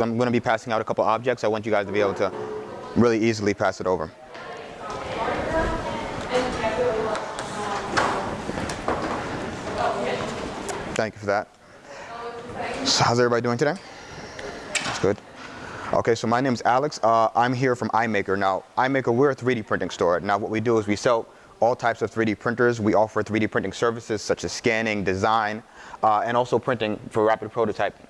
I'm going to be passing out a couple objects. I want you guys to be able to really easily pass it over. Thank you for that. So how's everybody doing today? That's good. Okay, so my name is Alex. Uh, I'm here from iMaker. Now, iMaker, we're a 3D printing store. Now, what we do is we sell all types of 3D printers. We offer 3D printing services such as scanning, design, uh, and also printing for rapid prototyping.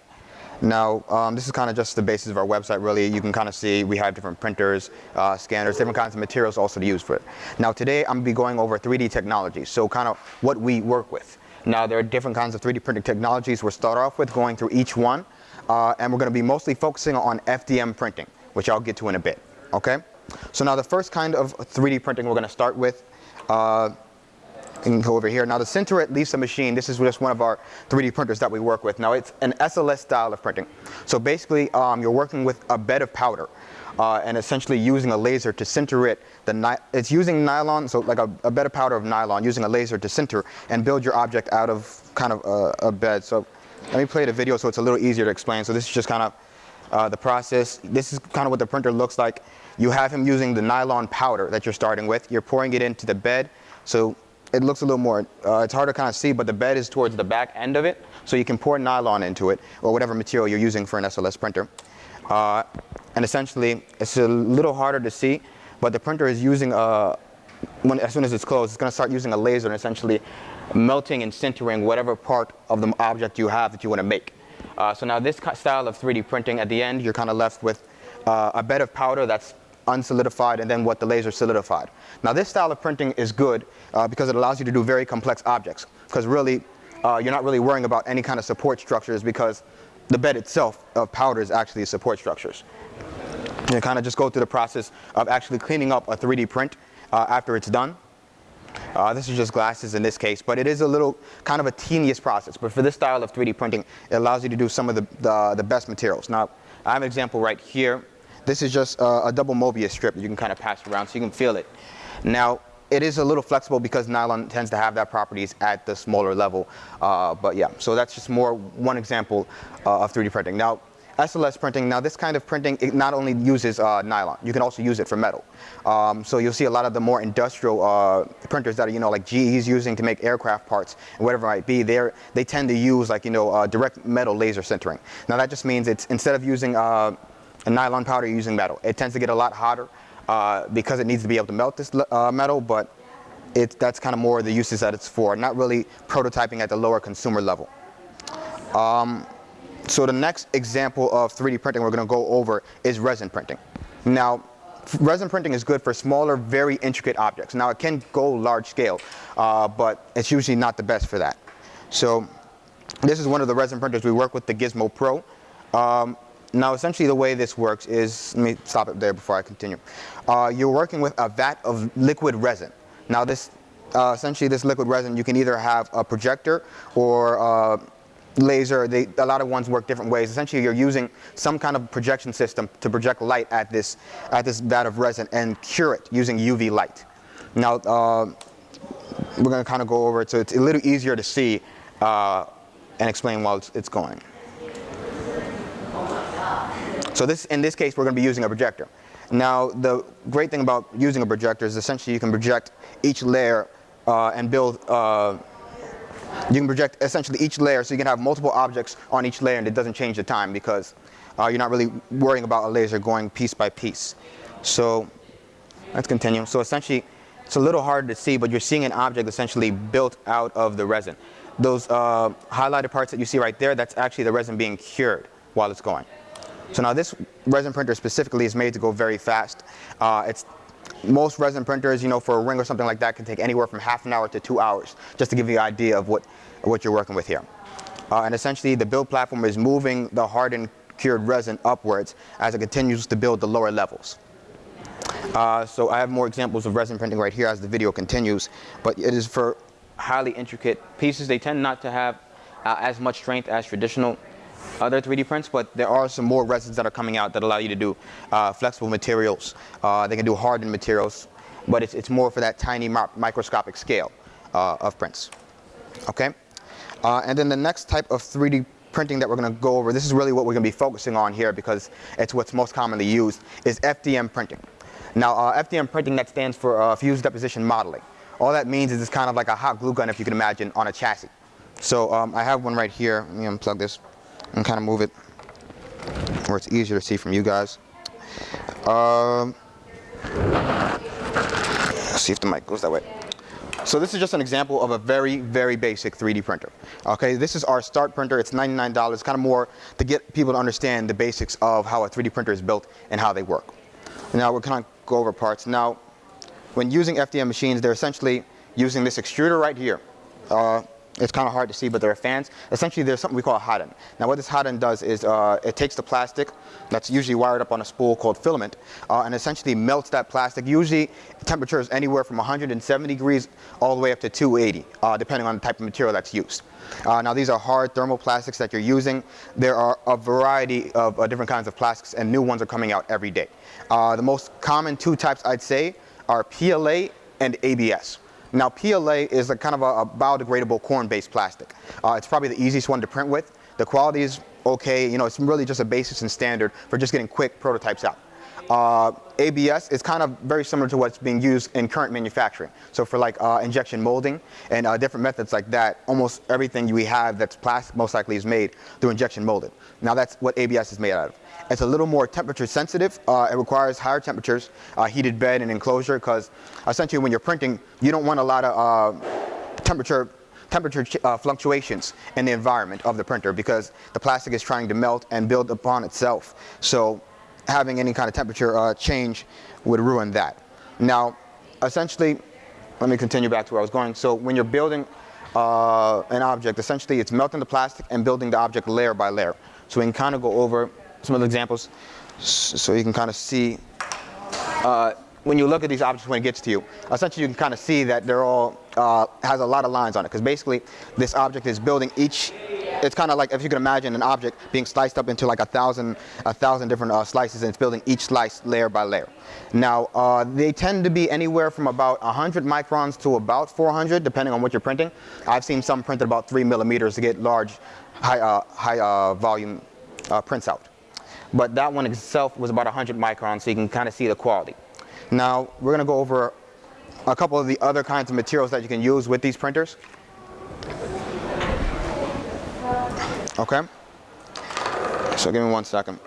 Now, um, this is kind of just the basis of our website, really. You can kind of see we have different printers, uh, scanners, different kinds of materials also to use for it. Now, today I'm going to be going over 3D technology, so kind of what we work with. Now, there are different kinds of 3D printing technologies. We'll start off with going through each one, uh, and we're going to be mostly focusing on FDM printing, which I'll get to in a bit, okay? So now the first kind of 3D printing we're going to start with uh, can go over here. Now the Sinterit Lisa machine, this is just one of our 3D printers that we work with. Now it's an SLS style of printing. So basically um, you're working with a bed of powder uh, and essentially using a laser to sinter it. The it's using nylon, so like a, a, bed of powder of nylon, using a laser to sinter and build your object out of kind of a, a bed. So let me play the video so it's a little easier to explain. So this is just kind of uh, the process. This is kind of what the printer looks like. You have him using the nylon powder that you're starting with. You're pouring it into the bed. So it looks a little more, uh, it's hard to kind of see, but the bed is towards the back end of it. So you can pour nylon into it or whatever material you're using for an SLS printer. Uh, and essentially, it's a little harder to see, but the printer is using, a, uh, when, as soon as it's closed, it's going to start using a laser and essentially melting and sintering whatever part of the object you have that you want to make. Uh, so now this style of 3D printing, at the end, you're kind of left with uh, a bed of powder that's unsolidified and then what the laser solidified. Now this style of printing is good uh, because it allows you to do very complex objects because really uh, you're not really worrying about any kind of support structures because the bed itself of powder is actually support structures. You kind of just go through the process of actually cleaning up a 3D print uh, after it's done. Uh, this is just glasses in this case, but it is a little kind of a tedious process. But for this style of 3D printing, it allows you to do some of the, the, the best materials. Now, I have an example right here. This is just uh, a double Mobius strip that you can kind of pass around so you can feel it. Now, it is a little flexible because nylon tends to have that properties at the smaller level. Uh, but yeah, so that's just more one example uh, of 3D printing. Now, SLS printing, now this kind of printing, it not only uses uh, nylon, you can also use it for metal. Um, so you'll see a lot of the more industrial uh, printers that are, you know, like GE is using to make aircraft parts and whatever it might be, they they tend to use like, you know, uh, direct metal laser sintering. Now that just means it's, instead of using uh, a nylon powder, using metal. It tends to get a lot hotter uh, because it needs to be able to melt this uh, metal, but it, that's kind of more the uses that it's for, not really prototyping at the lower consumer level. Um, so the next example of 3D printing we're going to go over is resin printing. Now, resin printing is good for smaller, very intricate objects. Now, it can go large scale, uh, but it's usually not the best for that. So this is one of the resin printers we work with, the Gizmo Pro. Um, now, essentially the way this works is, let me stop it there before I continue. Uh, you're working with a vat of liquid resin. Now this, uh, essentially this liquid resin, you can either have a projector or uh, laser. They, a lot of ones work different ways. Essentially you're using some kind of projection system to project light at this, at this vat of resin and cure it using UV light. Now, uh, we're going to kind of go over it so it's a little easier to see uh, and explain while it's, it's going. So this, in this case, we're going to be using a projector. Now, the great thing about using a projector is essentially you can project each layer uh, and build, uh, you can project essentially each layer so you can have multiple objects on each layer and it doesn't change the time because uh, you're not really worrying about a laser going piece by piece. So let's continue. So essentially, it's a little hard to see, but you're seeing an object essentially built out of the resin. Those uh, highlighted parts that you see right there, that's actually the resin being cured while it's going. So now this resin printer specifically is made to go very fast. Uh, it's most resin printers, you know, for a ring or something like that can take anywhere from half an hour to two hours, just to give you an idea of what, what you're working with here. Uh, and essentially the build platform is moving the hardened cured resin upwards as it continues to build the lower levels. Uh, so I have more examples of resin printing right here as the video continues, but it is for highly intricate pieces. They tend not to have uh, as much strength as traditional other 3D prints, but there are some more resins that are coming out that allow you to do uh, flexible materials. Uh, they can do hardened materials, but it's, it's more for that tiny microscopic scale uh, of prints. Okay? Uh, and then the next type of 3D printing that we're going to go over, this is really what we're going to be focusing on here because it's what's most commonly used, is FDM printing. Now, uh, FDM printing, that stands for uh, Fused Deposition Modeling. All that means is it's kind of like a hot glue gun, if you can imagine, on a chassis. So um, I have one right here. Let me unplug this and kind of move it where it's easier to see from you guys. Um, see if the mic goes that way. So this is just an example of a very, very basic 3D printer. Okay, this is our start printer. It's $99, It's kind of more to get people to understand the basics of how a 3D printer is built and how they work. Now we're kind of go over parts. Now, when using FDM machines, they're essentially using this extruder right here. Uh, it's kind of hard to see, but there are fans. Essentially, there's something we call a hot end. Now, what this hot end does is uh, it takes the plastic that's usually wired up on a spool called filament uh, and essentially melts that plastic. Usually, temperatures anywhere from 170 degrees all the way up to 280, uh, depending on the type of material that's used. Uh, now, these are hard thermoplastics that you're using. There are a variety of uh, different kinds of plastics, and new ones are coming out every day. Uh, the most common two types, I'd say, are PLA and ABS. Now PLA is a kind of a, a biodegradable corn-based plastic. Uh, it's probably the easiest one to print with. The quality is okay, you know, it's really just a basis and standard for just getting quick prototypes out. Uh, ABS is kind of very similar to what's being used in current manufacturing. So for like uh, injection molding and uh, different methods like that, almost everything we have that's plastic most likely is made through injection molded. Now that's what ABS is made out of. It's a little more temperature sensitive. Uh, it requires higher temperatures, uh, heated bed and enclosure because essentially when you're printing, you don't want a lot of uh, temperature temperature uh, fluctuations in the environment of the printer because the plastic is trying to melt and build upon itself. So having any kind of temperature uh, change would ruin that. Now, essentially, let me continue back to where I was going. So when you're building uh, an object, essentially it's melting the plastic and building the object layer by layer. So we can kind of go over some of the examples so you can kind of see uh, when you look at these objects when it gets to you, essentially you can kind of see that they're all, uh, has a lot of lines on it because basically this object is building each it's kind of like if you can imagine an object being sliced up into like a thousand, a thousand different uh, slices, and it's building each slice layer by layer. Now, uh, they tend to be anywhere from about 100 microns to about 400, depending on what you're printing. I've seen some printed about three millimeters to get large, high, uh, high uh, volume uh, prints out. But that one itself was about 100 microns, so you can kind of see the quality. Now, we're going to go over a couple of the other kinds of materials that you can use with these printers. Okay? So give me one second.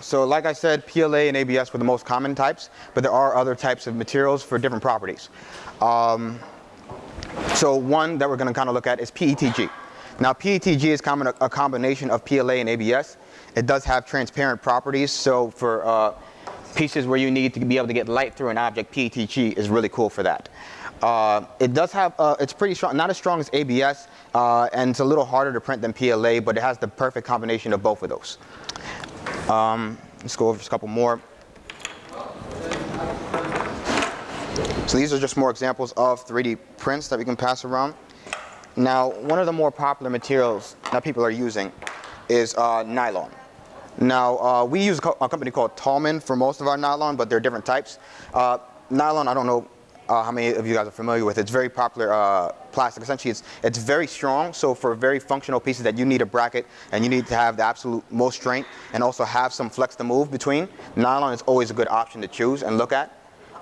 So like I said, PLA and ABS were the most common types, but there are other types of materials for different properties. Um, so one that we're going to kind of look at is PETG. Now PETG is common, a combination of PLA and ABS. It does have transparent properties, so for uh, pieces where you need to be able to get light through an object, PETG is really cool for that. Uh, it does have, uh, it's pretty strong, not as strong as ABS, uh, and it's a little harder to print than PLA, but it has the perfect combination of both of those. Um, let's go over just a couple more. So these are just more examples of 3D prints that we can pass around. Now, one of the more popular materials that people are using is uh, nylon. Now, uh, we use a, co a, company called Taulman for most of our nylon, but there are different types. Uh, nylon, I don't know uh, how many of you guys are familiar with. It's very popular uh, plastic. Essentially, it's, it's very strong. So for very functional pieces that you need a bracket and you need to have the absolute most strength and also have some flex to move between, nylon is always a good option to choose and look at.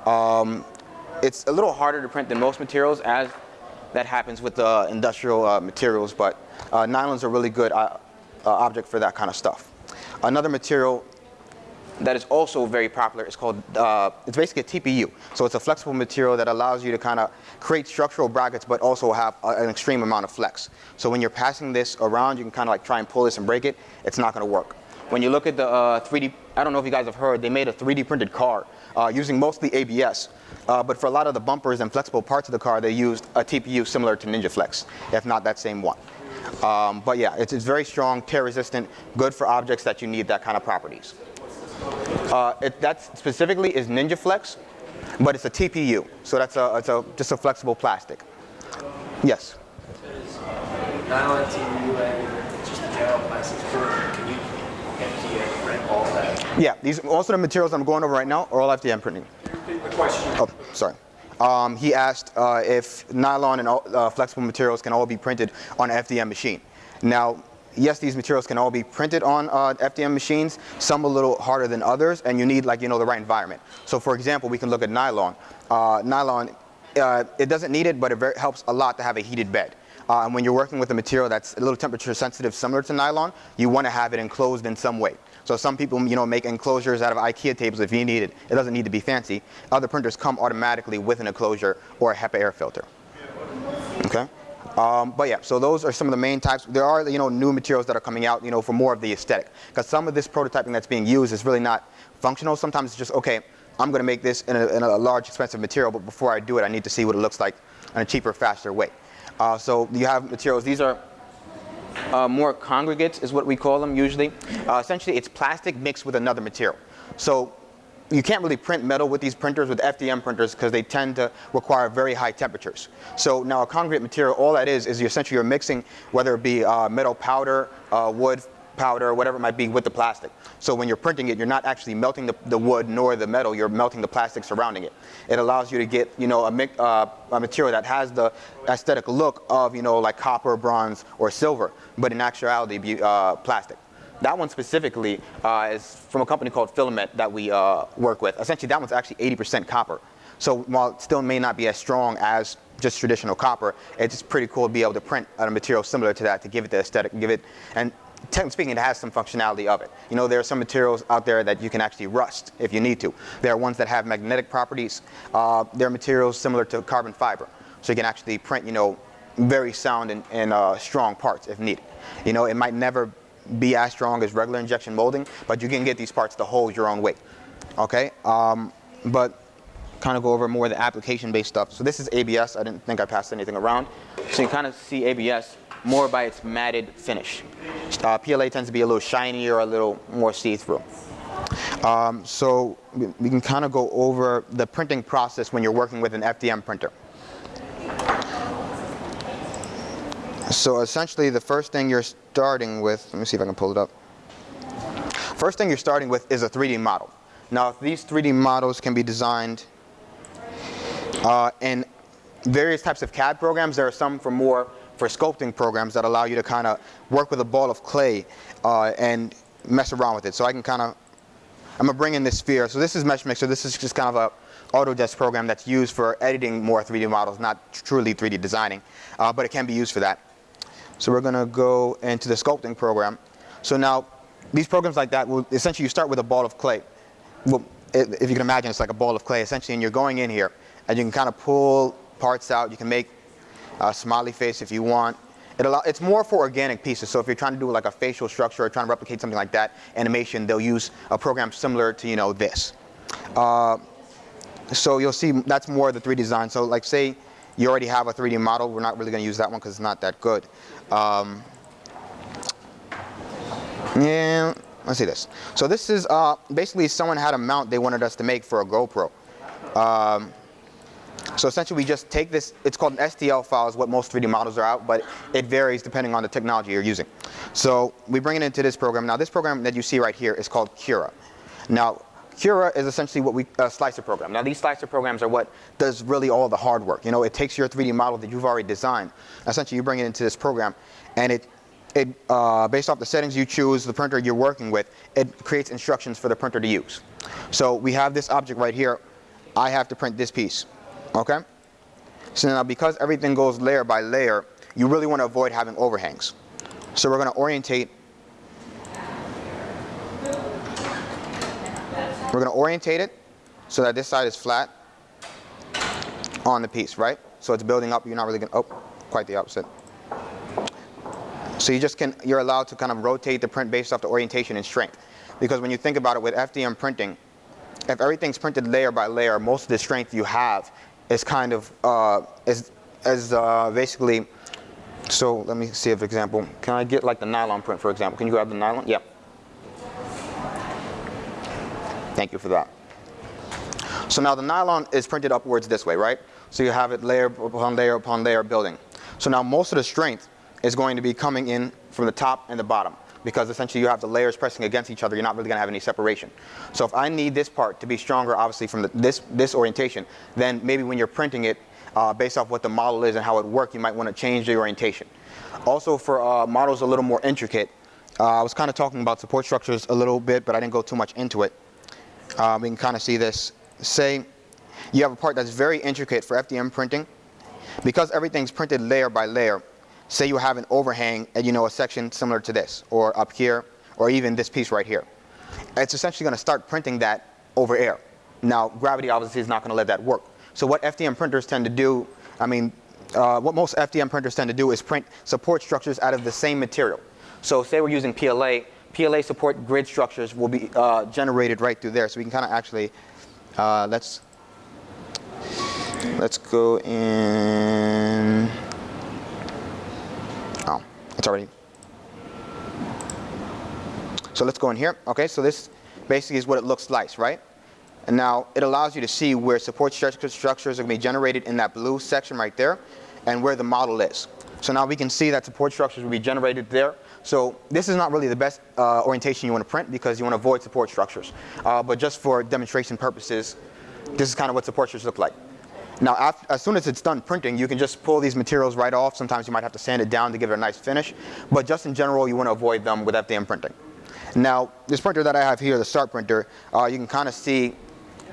Um, it's a little harder to print than most materials as that happens with the industrial uh, materials, but uh, nylon's a really good uh, uh, object for that kind of stuff. Another material that is also very popular. is called, uh, it's basically a TPU. So it's a flexible material that allows you to kind of create structural brackets but also have a, an extreme amount of flex. So when you're passing this around, you can kind of like try and pull this and break it. It's not going to work. When you look at the uh, 3D, I don't know if you guys have heard, they made a 3D printed car uh, using mostly ABS. Uh, but for a lot of the bumpers and flexible parts of the car, they used a TPU similar to Ninja Flex, if not that same one. Um, but yeah, it's, it's very strong, tear resistant, good for objects that you need that kind of properties. Uh, it, that specifically is Ninja Flex, but it's a TPU, so that's a, it's a, just a flexible plastic. Yes? Nylon TPU and just general plastics, can you FDM print all that? Yeah, these, of the materials I'm going over right now are all FDM printing. The question. Oh, sorry. Um, he asked uh, if nylon and uh, flexible materials can all be printed on an FDM machine. Now, yes, these materials can all be printed on uh, FDM machines, some a little harder than others, and you need like, you know, the right environment. So for example, we can look at nylon. Uh, nylon, uh, it doesn't need it, but it helps a lot to have a heated bed. Uh, and when you're working with a material that's a little temperature sensitive, similar to nylon, you want to have it enclosed in some way. So some people, you know, make enclosures out of IKEA tables if you need it. It doesn't need to be fancy. Other printers come automatically with an enclosure or a HEPA air filter. Okay. Um, but yeah, so those are some of the main types. There are, you know, new materials that are coming out, you know, for more of the aesthetic. Because some of this prototyping that's being used is really not functional. Sometimes it's just, okay, I'm going to make this in a, in a large, expensive material, but before I do it, I need to see what it looks like in a cheaper, faster way. Uh, so you have materials. These are uh, more congregates is what we call them usually. Uh, essentially, it's plastic mixed with another material. So you can't really print metal with these printers, with FDM printers, because they tend to require very high temperatures. So now a congregate material, all that is, is essentially you're mixing, whether it be uh, metal powder, uh, wood powder, or whatever it might be, with the plastic. So when you're printing it, you're not actually melting the, the wood nor the metal, you're melting the plastic surrounding it. It allows you to get, you know, a, uh, a material that has the aesthetic look of, you know, like copper, bronze, or silver, but in actuality be uh, plastic. That one specifically uh, is from a company called Filamet that we uh, work with. Essentially, that one's actually 80% copper. So while it still may not be as strong as just traditional copper, it's pretty cool to be able to print a material similar to that to give it the aesthetic, give it, and technically speaking, it has some functionality of it. You know, there are some materials out there that you can actually rust if you need to. There are ones that have magnetic properties. Uh, there are materials similar to carbon fiber. So you can actually print, you know, very sound and, and uh, strong parts if needed. You know, it might never be as strong as regular injection molding, but you can get these parts to hold your own weight. Okay, um, but kind of go over more of the application-based stuff. So this is ABS. I didn't think I passed anything around. So you kind of see ABS more by its matted finish. Uh, PLA tends to be a little shinier, a little more see-through. Um, so we can kind of go over the printing process when you're working with an FDM printer. So essentially the first thing you're starting with, let me see if I can pull it up. First thing you're starting with is a 3D model. Now these 3D models can be designed uh, in various types of CAD programs. There are some for more for sculpting programs that allow you to kind of work with a ball of clay uh, and mess around with it. So I can kind of, I'm going to bring in this sphere. So this is Mesh Mixer. This is just kind of a Autodesk program that's used for editing more 3D models, not truly 3D designing, uh, but it can be used for that. So we're going to go into the sculpting program. So now, these programs like that, will essentially you start with a ball of clay. Well, if you can imagine, it's like a ball of clay essentially, and you're going in here, and you can kind of pull parts out. You can make a smiley face if you want. It allow, it's more for organic pieces. So if you're trying to do like a facial structure or trying to replicate something like that, animation, they'll use a program similar to you know this. Uh, so you'll see that's more the 3D design. So like say you already have a 3D model. We're not really going to use that one because it's not that good. Um, yeah, let's see this. So this is uh, basically someone had a mount they wanted us to make for a GoPro. Um, so essentially we just take this, it's called an STL file is what most 3D models are out, but it varies depending on the technology you're using. So we bring it into this program. Now this program that you see right here is called Cura. Now Cura is essentially what we, a slicer program. Now these slicer programs are what does really all the hard work. You know, it takes your 3D model that you've already designed. Essentially you bring it into this program and it, it uh, based off the settings you choose, the printer you're working with, it creates instructions for the printer to use. So we have this object right here. I have to print this piece, okay? So now because everything goes layer by layer, you really want to avoid having overhangs. So we're going to orientate We're going to orientate it so that this side is flat on the piece, right? So it's building up, you're not really going to, oh, quite the opposite. So you just can, you're allowed to kind of rotate the print based off the orientation and strength. Because when you think about it with FDM printing, if everything's printed layer by layer, most of the strength you have is kind of, uh, is, is uh, basically, so let me see if example, can I get like the nylon print for example? Can you grab the nylon? Yep. Thank you for that. So now the nylon is printed upwards this way, right? So you have it layer upon layer upon layer building. So now most of the strength is going to be coming in from the top and the bottom because essentially you have the layers pressing against each other. You're not really going to have any separation. So if I need this part to be stronger, obviously from the, this, this orientation, then maybe when you're printing it, uh, based off what the model is and how it works, you might want to change the orientation. Also for uh, models a little more intricate, uh, I was kind of talking about support structures a little bit, but I didn't go too much into it. Uh, we can kind of see this. Say you have a part that's very intricate for FDM printing. Because everything's printed layer by layer, say you have an overhang and you know a section similar to this, or up here, or even this piece right here. It's essentially going to start printing that over air. Now, gravity obviously is not going to let that work. So what FDM printers tend to do, I mean, uh, what most FDM printers tend to do is print support structures out of the same material. So say we're using PLA, PLA support grid structures will be uh, generated right through there. So we can kind of actually, uh, let's, let's go in, it's already, so let's go in here. Okay, so this basically is what it looks like, right? And now it allows you to see where support structures are going to be generated in that blue section right there and where the model is. So now we can see that support structures will be generated there. So this is not really the best uh, orientation you want to print because you want to avoid support structures. Uh, but just for demonstration purposes, this is kind of what support structures look like. Now, as soon as it's done printing, you can just pull these materials right off. Sometimes you might have to sand it down to give it a nice finish. But just in general, you want to avoid them with FDM printing. Now, this printer that I have here, the Start printer, uh, you can kind of see,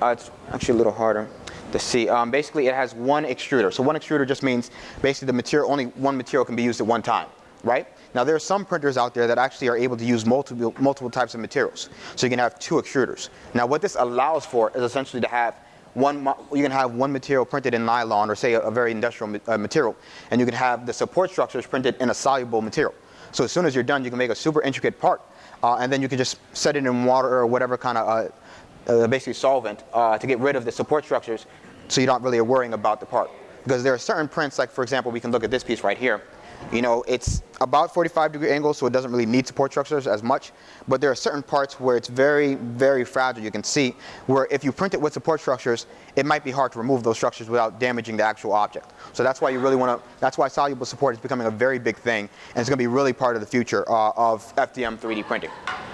uh, it's actually a little harder to see. Um, basically, it has one extruder. So one extruder just means basically the material, only one material can be used at one time, right? Now there are some printers out there that actually are able to use multiple, multiple types of materials. So you can have two extruders. Now what this allows for is essentially to have one, you can have one material printed in nylon or say a, a very industrial uh, material, and you can have the support structures printed in a soluble material. So as soon as you're done, you can make a super intricate part, uh, and then you can just set it in water or whatever kind of uh, uh, basically solvent uh, to get rid of the support structures so you're not really worrying about the part. Because there are certain prints, like for example, we can look at this piece right here. You know, it's about 45 degree angle, so it doesn't really need support structures as much. But there are certain parts where it's very, very fragile. You can see where if you print it with support structures, it might be hard to remove those structures without damaging the actual object. So that's why you really want to, that's why soluble support is becoming a very big thing. And it's going to be really part of the future uh, of FDM 3D printing.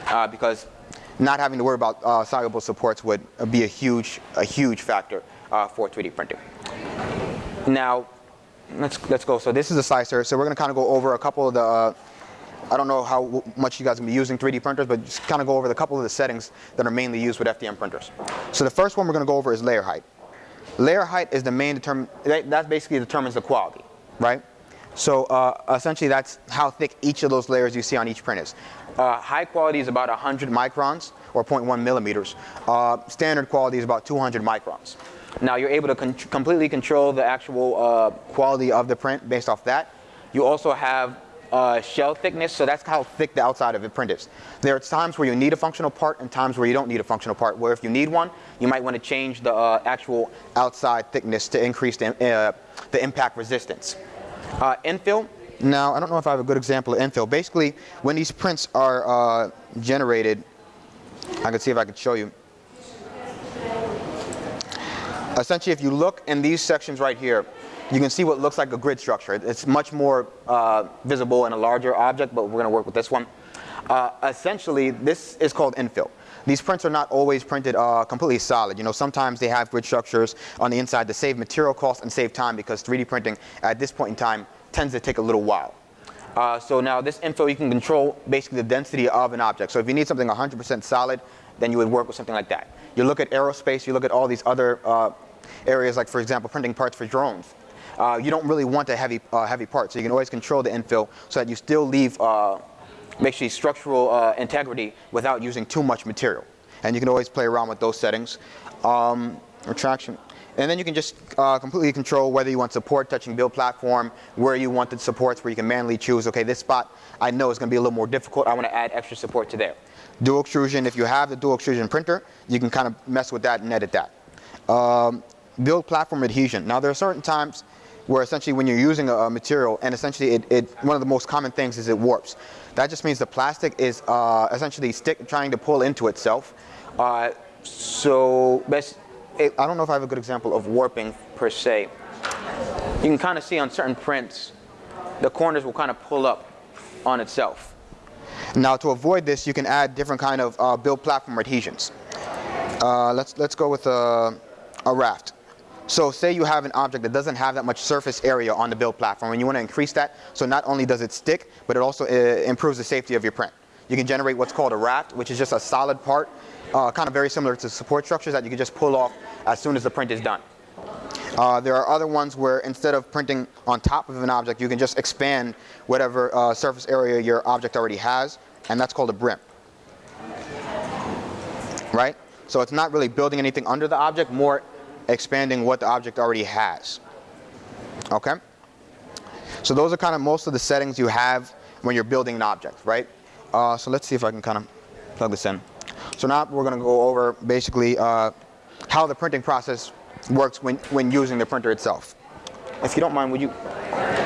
Uh, because not having to worry about uh, soluble supports would be a huge, a huge factor uh, for 3D printing. Now, let's let's go. So this is a slicer. So we're going to kind of go over a couple of the. Uh, I don't know how much you guys to be using 3D printers, but just kind of go over the couple of the settings that are mainly used with FDM printers. So the first one we're going to go over is layer height. Layer height is the main determine. That basically determines the quality, right? So uh, essentially, that's how thick each of those layers you see on each print is. Uh, high quality is about 100 microns or 0.1 millimeters. Uh, standard quality is about 200 microns. Now you're able to con completely control the actual uh, quality of the print based off that. You also have uh, shell thickness, so that's how thick the outside of the print is. There are times where you need a functional part and times where you don't need a functional part, where if you need one, you might want to change the uh, actual outside thickness to increase the, uh, the impact resistance. Uh, infill, now I don't know if I have a good example of infill. Basically, when these prints are uh, generated, I can see if I can show you essentially if you look in these sections right here, you can see what looks like a grid structure. It's much more uh, visible in a larger object, but we're going to work with this one. Uh, essentially, this is called infill. These prints are not always printed uh, completely solid. You know, sometimes they have grid structures on the inside to save material costs and save time because 3D printing at this point in time tends to take a little while. Uh, so now this infill, you can control basically the density of an object. So if you need something 100% solid, then you would work with something like that. You look at aerospace, you look at all these other uh, areas like, for example, printing parts for drones. Uh, you don't really want a heavy, uh, heavy part, so you can always control the infill so that you still leave uh, basically structural uh, integrity without using too much material. And you can always play around with those settings. Um, retraction. And then you can just uh, completely control whether you want support touching build platform, where you want the supports, where you can manually choose, okay, this spot I know is going to be a little more difficult. I want to add extra support to there. Dual extrusion, if you have the dual extrusion printer, you can kind of mess with that and edit that. Um, build platform adhesion. Now there are certain times where essentially when you're using a, a material and essentially it, it, one of the most common things is it warps. That just means the plastic is uh, essentially stick, trying to pull into itself. Uh, so I don't know if I have a good example of warping per se. You can kind of see on certain prints, the corners will kind of pull up on itself. Now to avoid this, you can add different kind of uh, build platform adhesions. Uh, let's, let's go with a, a raft. So say you have an object that doesn't have that much surface area on the build platform and you want to increase that. So not only does it stick, but it also uh, improves the safety of your print. You can generate what's called a raft, which is just a solid part, uh, kind of very similar to support structures that you can just pull off as soon as the print is done. Uh, there are other ones where instead of printing on top of an object, you can just expand whatever uh, surface area your object already has, and that's called a brim. Right? So it's not really building anything under the object, more expanding what the object already has. Okay? So those are kind of most of the settings you have when you're building an object, right? Uh, so let's see if I can kind of plug this in. So now we're going to go over basically uh, how the printing process works when, when using the printer itself. If you don't mind, would you,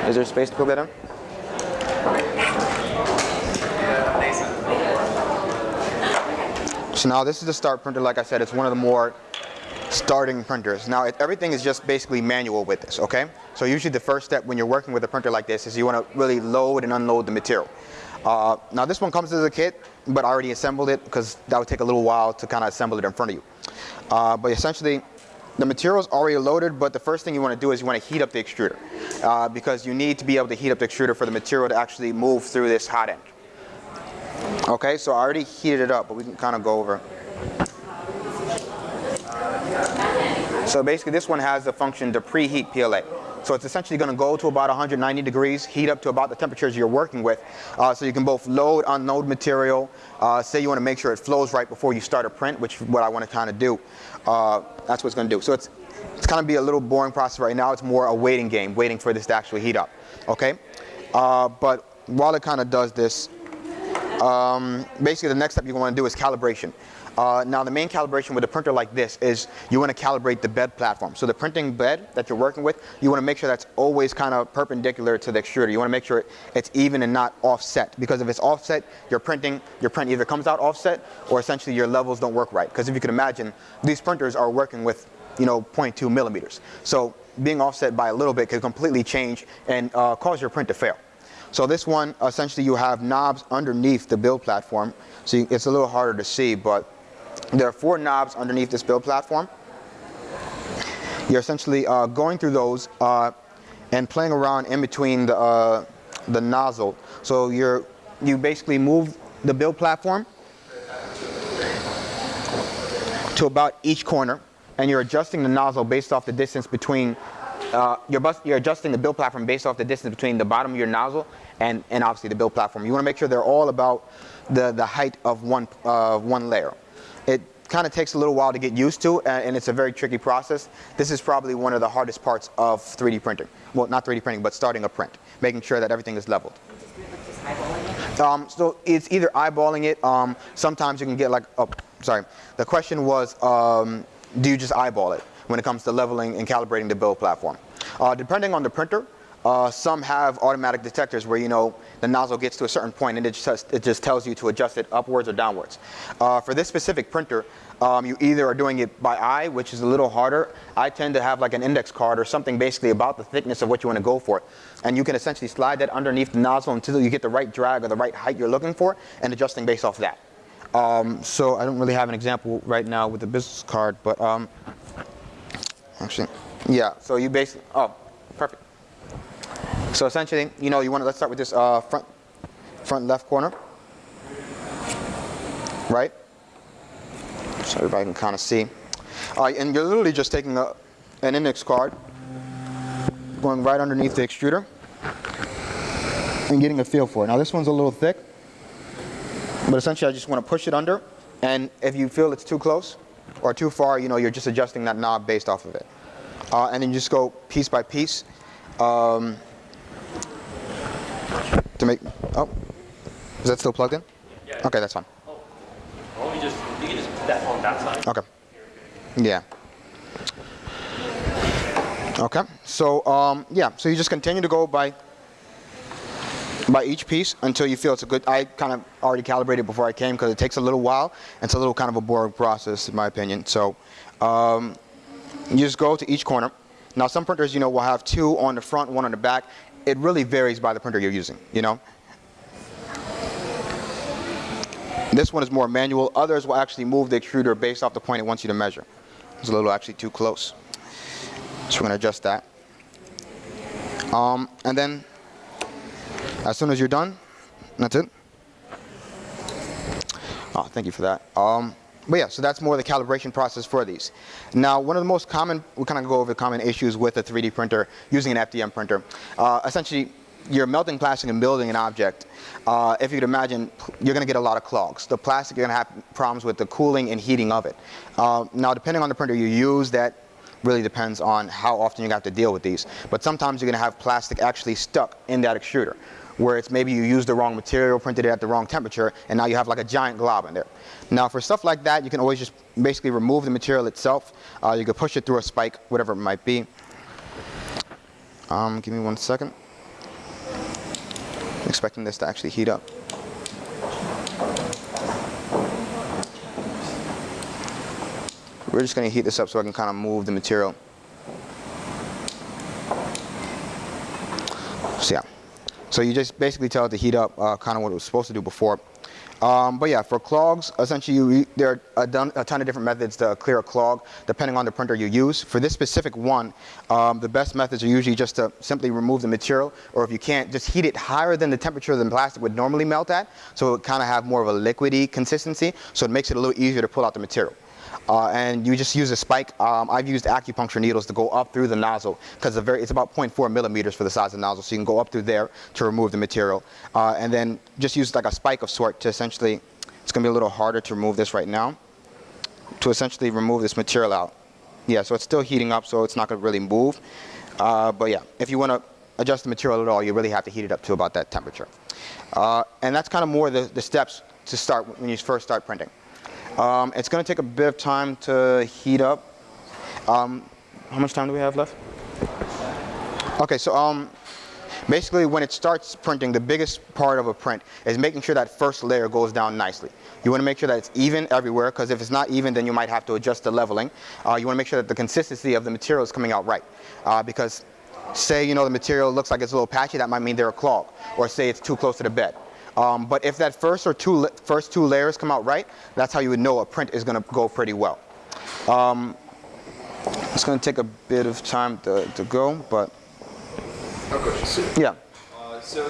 is there space to plug that in? So now this is the start printer. Like I said, it's one of the more starting printers. Now it, everything is just basically manual with this, okay? So usually the first step when you're working with a printer like this is you want to really load and unload the material. Uh, now this one comes as a kit, but I already assembled it because that would take a little while to kind of assemble it in front of you. Uh, but essentially, the material is already loaded, but the first thing you want to do is you want to heat up the extruder uh, because you need to be able to heat up the extruder for the material to actually move through this hot end. Okay, so I already heated it up, but we can kind of go over. So basically this one has the function to preheat PLA. So it's essentially going to go to about 190 degrees, heat up to about the temperatures you're working with. Uh, so you can both load, unload material. Uh, say you want to make sure it flows right before you start a print, which is what I want to kind of do. Uh, that's what it's going to do. So it's, it's going to be a little boring process right now. It's more a waiting game, waiting for this to actually heat up. Okay? Uh, but while it kind of does this, um, basically the next step you want to do is calibration. Uh, now the main calibration with a printer like this is you want to calibrate the bed platform. So the printing bed that you're working with, you want to make sure that's always kind of perpendicular to the extruder. You want to make sure it's even and not offset because if it's offset, your printing, your print either comes out offset or essentially your levels don't work right. Because if you can imagine, these printers are working with you know 0.2 millimeters. So being offset by a little bit could completely change and uh, cause your print to fail. So this one, essentially you have knobs underneath the build platform. So you, it's a little harder to see, but there are four knobs underneath this build platform. You're essentially uh, going through those uh, and playing around in between the, uh, the nozzle. So you're, you basically move the build platform to about each corner and you're adjusting the nozzle based off the distance between uh, you're, you're, adjusting the build platform based off the distance between the bottom of your nozzle and, and obviously the build platform. You want to make sure they're all about the, the height of one, uh, one layer. Kind of takes a little while to get used to and, and it's a very tricky process. This is probably one of the hardest parts of 3D printing. Well, not 3D printing, but starting a print, making sure that everything is leveled. Um, so it's either eyeballing it. Um, sometimes you can get like, oh, sorry. The question was, um, do you just eyeball it when it comes to leveling and calibrating the build platform? Uh, depending on the printer, uh, some have automatic detectors where you know the nozzle gets to a certain point and it just, it just tells you to adjust it upwards or downwards. Uh, for this specific printer, um, you either are doing it by eye, which is a little harder. I tend to have like an index card or something basically about the thickness of what you want to go for. And you can essentially slide that underneath the nozzle until you get the right drag or the right height you're looking for and adjusting based off that. Um, so I don't really have an example right now with the business card, but um, actually, yeah. So you basically, oh, perfect. So essentially, you know, you want to, let's start with this uh, front, front left corner, right? So everybody can kind of see. Uh, and you're literally just taking a, an index card, going right underneath the extruder, and getting a feel for it. Now this one's a little thick, but essentially I just want to push it under, and if you feel it's too close or too far, you know, you're just adjusting that knob based off of it. Uh, and then you just go piece by piece. Um, to make, oh, is that still plugged in? Yeah. Okay, that's fine. Oh, well, you just you can just put that on that side. Okay. Yeah. Okay. So um, yeah. So you just continue to go by by each piece until you feel it's a good. I kind of already calibrated before I came because it takes a little while. And it's a little kind of a boring process in my opinion. So um, you just go to each corner. Now some printers, you know, will have two on the front, one on the back. It really varies by the printer you're using. You know. This one is more manual. Others will actually move the extruder based off the point it wants you to measure. It's a little actually too close. So we're gonna adjust that. Um, and then, as soon as you're done, that's it. Oh, thank you for that. Um, but yeah, so that's more the calibration process for these. Now, one of the most common, we kind of go over the common issues with a 3D printer using an FDM printer. Uh, essentially, you're melting plastic and building an object. Uh, if you could imagine, you're going to get a lot of clogs. The plastic, you're going to have problems with the cooling and heating of it. Uh, now, depending on the printer you use, that really depends on how often you have to deal with these. But sometimes you're going to have plastic actually stuck in that extruder where it's maybe you used the wrong material, printed it at the wrong temperature, and now you have like a giant glob in there. Now for stuff like that, you can always just basically remove the material itself. Uh, you can push it through a spike, whatever it might be. Um, give me one second. expecting this to actually heat up. We're just going to heat this up so I can kind of move the material. So yeah. So you just basically tell it to heat up uh, kind of what it was supposed to do before. Um, but yeah, for clogs, essentially you, there are a, done, a, ton of different methods to clear a clog depending on the printer you use. For this specific one, um, the best methods are usually just to simply remove the material or if you can't, just heat it higher than the temperature the plastic would normally melt at so it kind of have more of a liquidy consistency so it makes it a little easier to pull out the material. Uh, and you just use a spike. Um, I've used acupuncture needles to go up through the nozzle because it's about 0.4 millimeters for the size of the nozzle, so you can go up through there to remove the material. Uh, and then just use like a spike of sort to essentially, it's going to be a little harder to remove this right now, to essentially remove this material out. Yeah, so it's still heating up, so it's not going to really move. Uh, but yeah, if you want to adjust the material at all, you really have to heat it up to about that temperature. Uh, and that's kind of more the, the steps to start when you first start printing. Um, it's going to take a bit of time to heat up. Um, how much time do we have left? Okay, so um, basically when it starts printing, the biggest part of a print is making sure that first layer goes down nicely. You want to make sure that it's even everywhere because if it's not even then you might have to adjust the leveling. Uh, you want to make sure that the consistency of the material is coming out right uh, because say you know the material looks like it's a little patchy that might mean they're a clog or say it's too close to the bed. Um, but if that first or two first two layers come out right, that's how you would know a print is going to go pretty well. Um, it's going to take a bit of time to, to go, but. Yeah. Uh, so,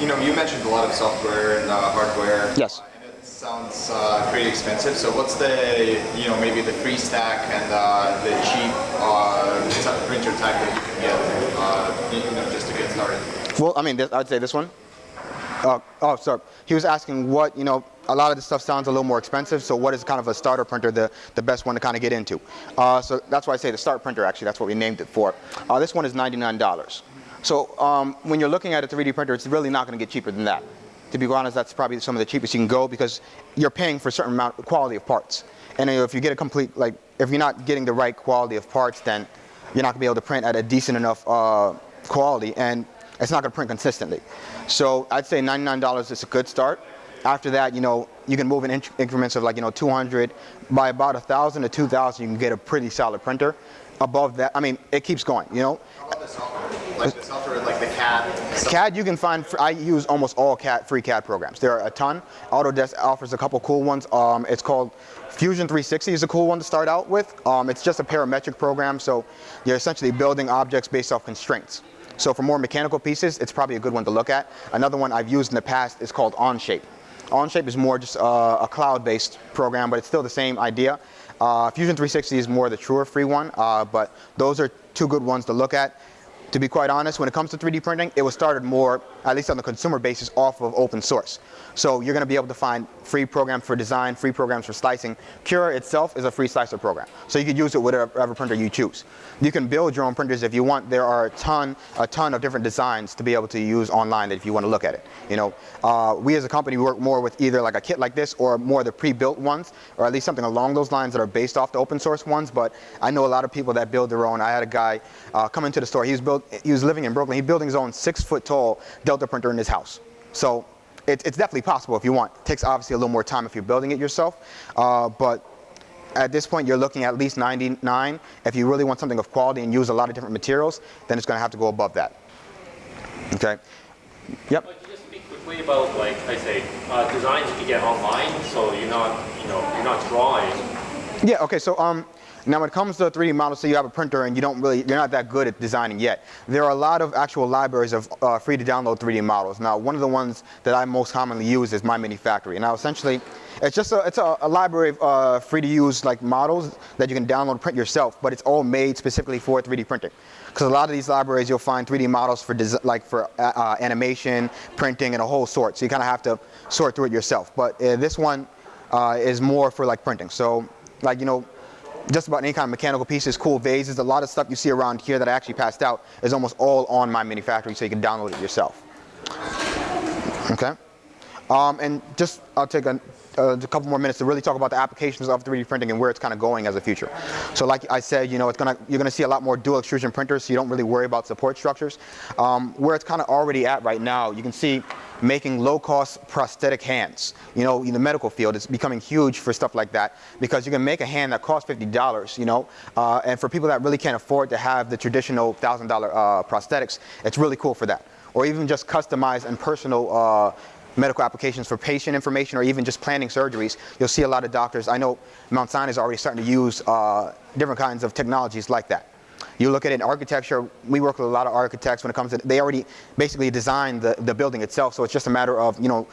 you know, you mentioned a lot of software and uh, hardware. Yes. Uh, and it sounds uh, pretty expensive. So, what's the, you know, maybe the free stack and uh, the cheap uh, printer type that you can get, you know, just to get started? Well, I mean, I'd say this one. Uh, oh, sorry. He was asking what, you know, a lot of this stuff sounds a little more expensive, so what is kind of a starter printer the, the best one to kind of get into? Uh, so that's why I say the start printer, actually, that's what we named it for. Uh, this one is $99. So um, when you're looking at a 3D printer, it's really not going to get cheaper than that. To be honest, that's probably some of the cheapest you can go because you're paying for a certain amount of quality of parts. And if you get a complete, like, if you're not getting the right quality of parts, then you're not going to be able to print at a decent enough uh, quality. And it's not going to print consistently. So I'd say $99 is a good start. After that, you know, you can move in increments of like, you know, 200. By about 1,000 to 2,000, you can get a pretty solid printer. Above that, I mean, it keeps going, you know. How about the software? Like the software, like the CAD? CAD, you can find, I use almost all CAD, free CAD programs. There are a ton. Autodesk offers a couple cool ones. Um, it's called Fusion 360 is a cool one to start out with. Um, it's just a parametric program, so you're essentially building objects based off constraints. So for more mechanical pieces, it's probably a good one to look at. Another one I've used in the past is called Onshape. Onshape is more just uh, a cloud-based program, but it's still the same idea. Uh, Fusion 360 is more the truer free one, uh, but those are two good ones to look at. To be quite honest, when it comes to 3D printing, it was started more, at least on the consumer basis, off of open source. So you're going to be able to find free programs for design, free programs for slicing. Cura itself is a free slicer program. So you could use it with whatever printer you choose. You can build your own printers if you want. There are a ton, a ton of different designs to be able to use online if you want to look at it. You know, uh, we as a company work more with either like a kit like this or more the pre-built ones, or at least something along those lines that are based off the open source ones. But I know a lot of people that build their own. I had a guy uh, come into the store. He was built. He was living in Brooklyn. He's building his own six-foot tall Delta printer in his house. So it, it's definitely possible if you want. It takes obviously a little more time if you're building it yourself, uh, but at this point you're looking at least 99. If you really want something of quality and use a lot of different materials, then it's going to have to go above that. Okay. Yep. But just speak quickly about like I say uh, designs you can get online, so you're not you know you're not drawing. Yeah. Okay. So um, Now, when it comes to 3D models, say you have a printer and you don't really, you're not that good at designing yet. There are a lot of actual libraries of uh, free to download 3D models. Now, one of the ones that I most commonly use is My Mini Factory. Now, essentially, it's just a, it's a, a library of uh, free to use like models that you can download and print yourself, but it's all made specifically for 3D printing. Because a lot of these libraries, you'll find 3D models for like for uh, uh, animation, printing, and a whole sort. So you kind of have to sort through it yourself. But uh, this one uh, is more for like printing. So, like you know, just about any kind of mechanical pieces, cool vases, a lot of stuff you see around here that I actually passed out is almost all on MyMiniFactory, so you can download it yourself. Okay. Um, and just I'll take a, uh, a couple more minutes to really talk about the applications of 3D printing and where it's kind of going as a future. So like I said, you know, it's gonna you're gonna see a lot more dual extrusion printers, so you don't really worry about support structures. Um, where it's kind of already at right now, you can see making low-cost prosthetic hands. You know, in the medical field, it's becoming huge for stuff like that because you can make a hand that costs $50, you know, uh, and for people that really can't afford to have the traditional $1,000 uh, prosthetics, it's really cool for that. Or even just customized and personal uh, medical applications for patient information or even just planning surgeries, you'll see a lot of doctors. I know Mount Sinai is already starting to use uh, different kinds of technologies like that. You look at it in architecture, we work with a lot of architects when it comes to, they already basically designed the, the building itself, so it's just a matter of, you know,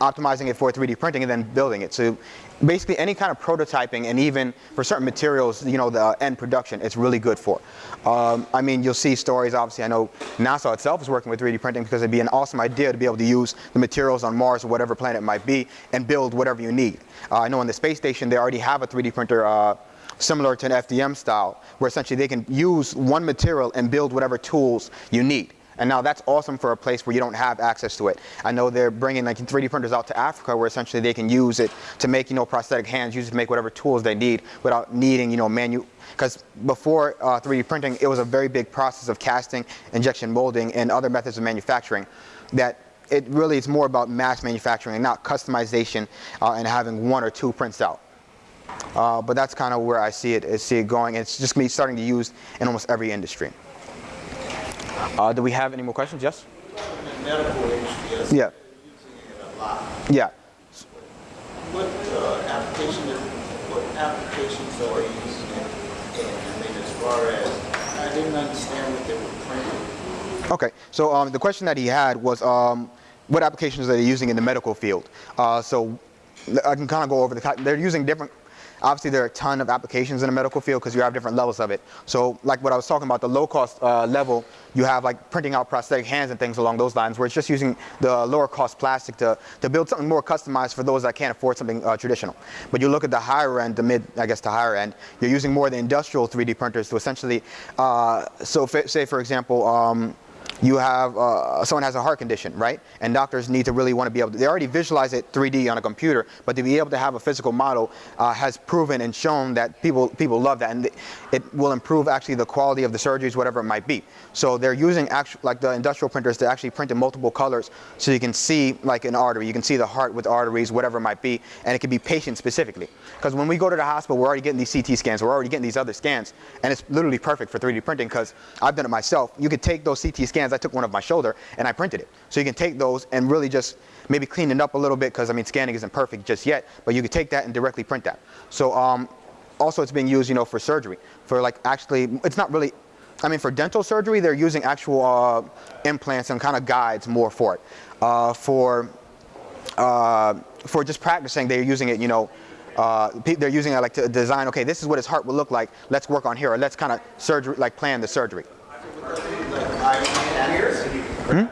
optimizing it for 3D printing and then building it. So basically any kind of prototyping and even for certain materials, you know, the end production, it's really good for. Um, I mean, you'll see stories, obviously, I know NASA itself is working with 3D printing because it'd be an awesome idea to be able to use the materials on Mars or whatever planet it might be and build whatever you need. Uh, I know on the space station, they already have a 3D printer uh, similar to an FDM style, where essentially they can use one material and build whatever tools you need. And now that's awesome for a place where you don't have access to it. I know they're bringing like 3D printers out to Africa where essentially they can use it to make, you know, prosthetic hands, use it to make whatever tools they need without needing, you know, manu, because before uh, 3D printing, it was a very big process of casting, injection molding, and other methods of manufacturing that it really is more about mass manufacturing and not customization uh, and having one or two prints out. Uh, but that's kind of where I see it, I see it going. It's just me starting to use in almost every industry. Uh, do we have any more questions? Yes? In the medical industry, yes, Yeah. Yeah. What uh, application, what applications are you using it in? I mean, as far as, I didn't understand what they were printing. Okay. So um, the question that he had was um, what applications are they using in the medical field? Uh, so I can kind of go over the, they're using different, obviously there are a ton of applications in the medical field because you have different levels of it. So like what I was talking about, the low cost uh, level, you have like printing out prosthetic hands and things along those lines where it's just using the lower cost plastic to, to build something more customized for those that can't afford something uh, traditional. But you look at the higher end, the mid, I guess the higher end, you're using more of the industrial 3D printers to essentially, uh, so say for example, um, you have uh, someone has a heart condition, right? And doctors need to really want to be able to, they already visualize it 3D on a computer, but to be able to have a physical model uh, has proven and shown that people, people love that. And it will improve actually the quality of the surgeries, whatever it might be. So they're using actual, like the industrial printers to actually print in multiple colors so you can see like an artery, you can see the heart with arteries, whatever it might be, and it can be patient specifically. Because when we go to the hospital, we're already getting these CT scans, we're already getting these other scans, and it's literally perfect for 3D printing because I've done it myself. You could take those CT scans, I took one of my shoulder and I printed it. So you can take those and really just maybe clean it up a little bit because I mean scanning isn't perfect just yet, but you can take that and directly print that. So um, also it's being used, you know, for surgery. For like actually, it's not really, I mean for dental surgery, they're using actual uh, implants and kind of guides more for it. Uh, for, uh, for just practicing, they're using it, you know, uh, they're using it like to design, okay, this is what his heart will look like, let's work on here, or let's kind of surgery, like plan the surgery. Biomechanics?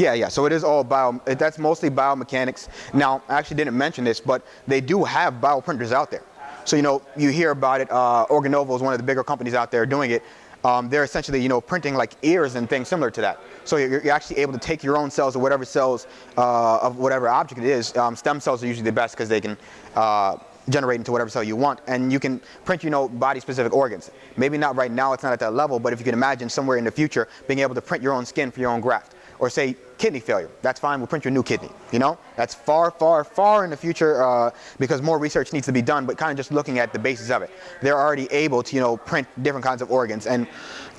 Yeah, yeah. So it is all bio. That's mostly biomechanics. Now, I actually didn't mention this, but they do have bioprinters out there. So you know, you hear about it. Uh, Organovo is one of the bigger companies out there doing it. Um, they're essentially, you know, printing like ears and things similar to that. So you're, you're actually able to take your own cells or whatever cells uh, of whatever object it is. Um, stem cells are usually the best because they can uh, generate into whatever cell you want, and you can print, you know, body-specific organs. Maybe not right now; it's not at that level. But if you can imagine somewhere in the future being able to print your own skin for your own graft, or say kidney failure, that's fine. We'll print your new kidney. You know, that's far, far, far in the future uh, because more research needs to be done. But kind of just looking at the basis of it, they're already able to, you know, print different kinds of organs, and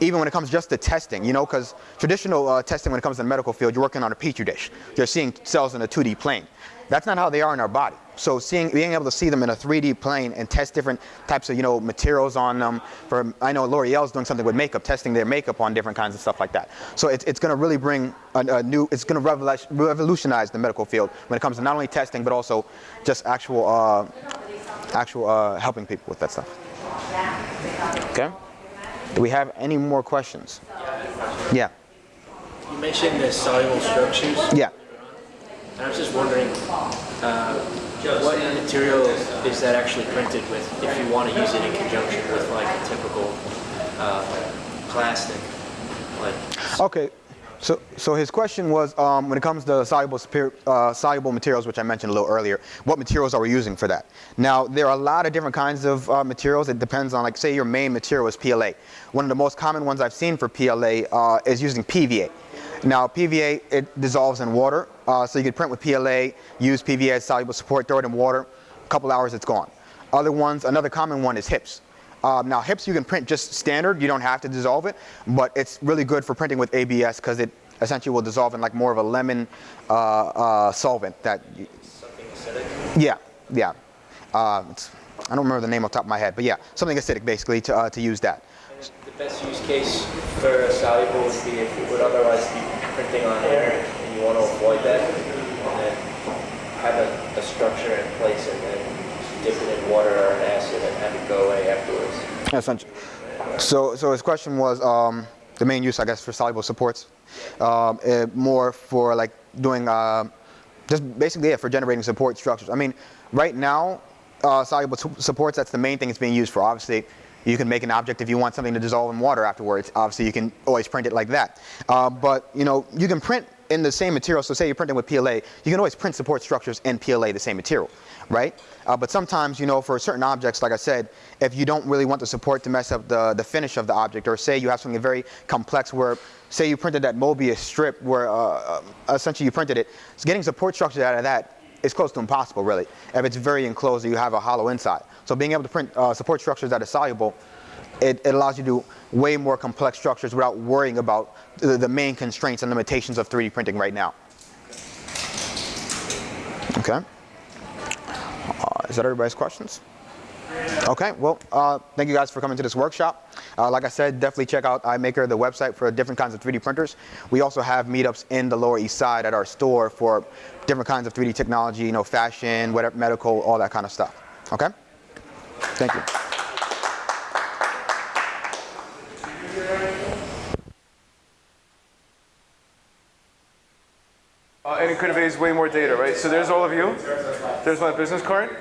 even when it comes just to testing, you know, because traditional uh, testing when it comes to the medical field, you're working on a petri dish. You're seeing cells in a 2D plane. That's not how they are in our body. So seeing, being able to see them in a 3D plane and test different types of, you know, materials on them. For I know L'Oreal's doing something with makeup, testing their makeup on different kinds of stuff like that. So it's, it's going to really bring a, a new, it's going to revolutionize the medical field when it comes to not only testing but also just actual, uh, actual uh, helping people with that stuff. Okay. Do we have any more questions? Yeah. You mentioned the soluble structures. Yeah. I was just wondering, uh, what material is that actually printed with if you want to use it in conjunction with like a typical uh, plastic? Like, Okay, so so his question was um, when it comes to soluble uh, soluble materials, which I mentioned a little earlier, what materials are we using for that? Now there are a lot of different kinds of uh, materials. It depends on like say your main material is PLA. One of the most common ones I've seen for PLA uh, is using PVA. Now PVA it dissolves in water, uh, so you can print with PLA, use PVA soluble support, throw it in water, a couple hours it's gone. Other ones, another common one is HIPS. Um, now HIPS you can print just standard, you don't have to dissolve it, but it's really good for printing with ABS because it essentially will dissolve in like more of a lemon uh, uh, solvent that, you, something acidic? yeah, yeah. Uh, it's, I don't remember the name off the top of my head, but yeah, something acidic basically to, uh, to use that. And the best use case for a soluble would be if it would otherwise be printing on air want to avoid that, and then have a, a structure in place and then dip it in water or an acid and have it go away afterwards. Essentially. So, so his question was um, the main use, I guess, for soluble supports, um, eh, more for like doing uh, just basically yeah, for generating support structures. I mean, right now, uh, soluble supports that's the main thing it's being used for. Obviously, you can make an object if you want something to dissolve in water afterwards. Obviously, you can always print it like that. Uh, but you know, you can print in the same material. So say you're printing with PLA, you can always print support structures in PLA, the same material, right? Uh, but sometimes, you know, for certain objects, like I said, if you don't really want the support to mess up the, the finish of the object, or say you have something very complex where, say you printed that Mobius strip where uh, uh, essentially you printed it, so getting support structures out of that is close to impossible, really, if it's very enclosed you have a hollow inside. So being able to print uh, support structures that are soluble, it, it allows you to do way more complex structures without worrying about the, the main constraints and limitations of 3D printing right now. Okay. Uh, is that everybody's questions? Okay, well, uh, thank you guys for coming to this workshop. Uh, like I said, definitely check out iMakr, the website for different kinds of 3D printers. We also have meetups in the Lower East Side at our store for different kinds of 3D technology, you know, fashion, whatever, medical, all that kind of stuff. Okay? Thank you. Uh, and it could have way more data, right? So there's all of you. There's my business card.